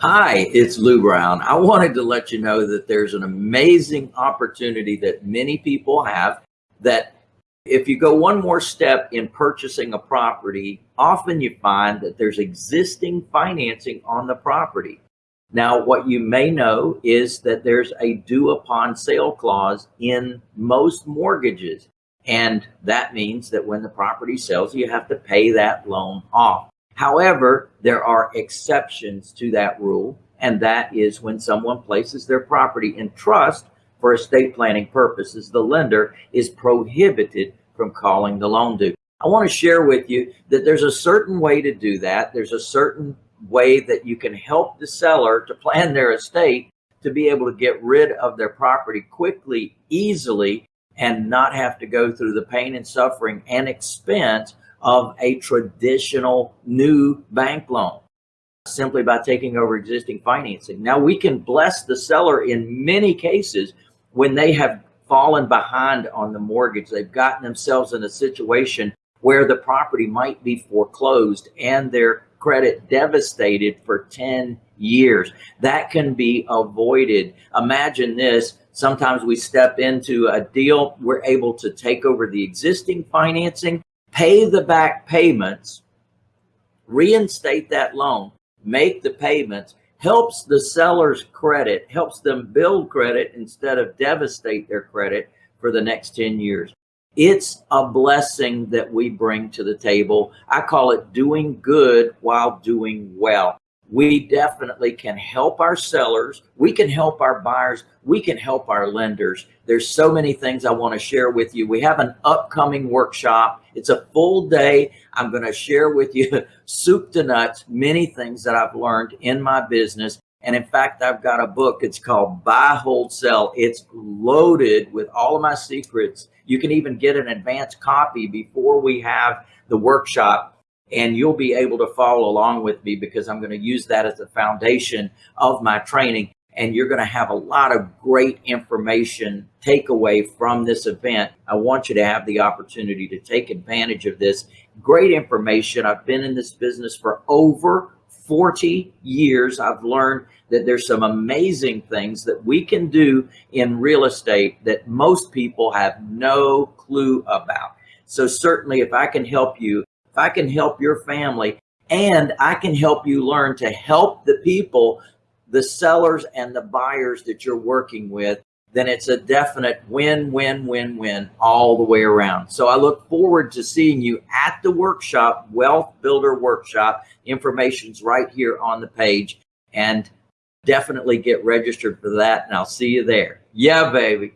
Hi, it's Lou Brown. I wanted to let you know that there's an amazing opportunity that many people have that if you go one more step in purchasing a property, often you find that there's existing financing on the property. Now, what you may know is that there's a due upon sale clause in most mortgages. And that means that when the property sells, you have to pay that loan off. However, there are exceptions to that rule, and that is when someone places their property in trust for estate planning purposes, the lender is prohibited from calling the loan due. I want to share with you that there's a certain way to do that. There's a certain way that you can help the seller to plan their estate to be able to get rid of their property quickly, easily, and not have to go through the pain and suffering and expense of a traditional new bank loan simply by taking over existing financing. Now we can bless the seller in many cases when they have fallen behind on the mortgage. They've gotten themselves in a situation where the property might be foreclosed and their credit devastated for 10 years. That can be avoided. Imagine this. Sometimes we step into a deal, we're able to take over the existing financing pay the back payments, reinstate that loan, make the payments, helps the seller's credit, helps them build credit instead of devastate their credit for the next 10 years. It's a blessing that we bring to the table. I call it doing good while doing well we definitely can help our sellers. We can help our buyers. We can help our lenders. There's so many things I want to share with you. We have an upcoming workshop. It's a full day. I'm going to share with you soup to nuts, many things that I've learned in my business. And in fact, I've got a book. It's called Buy, Hold, Sell. It's loaded with all of my secrets. You can even get an advanced copy before we have the workshop and you'll be able to follow along with me because I'm going to use that as the foundation of my training. And you're going to have a lot of great information takeaway from this event. I want you to have the opportunity to take advantage of this great information. I've been in this business for over 40 years. I've learned that there's some amazing things that we can do in real estate that most people have no clue about. So certainly if I can help you I can help your family and I can help you learn to help the people, the sellers and the buyers that you're working with, then it's a definite win, win, win, win all the way around. So I look forward to seeing you at the workshop, Wealth Builder Workshop. Information's right here on the page and definitely get registered for that. And I'll see you there. Yeah, baby.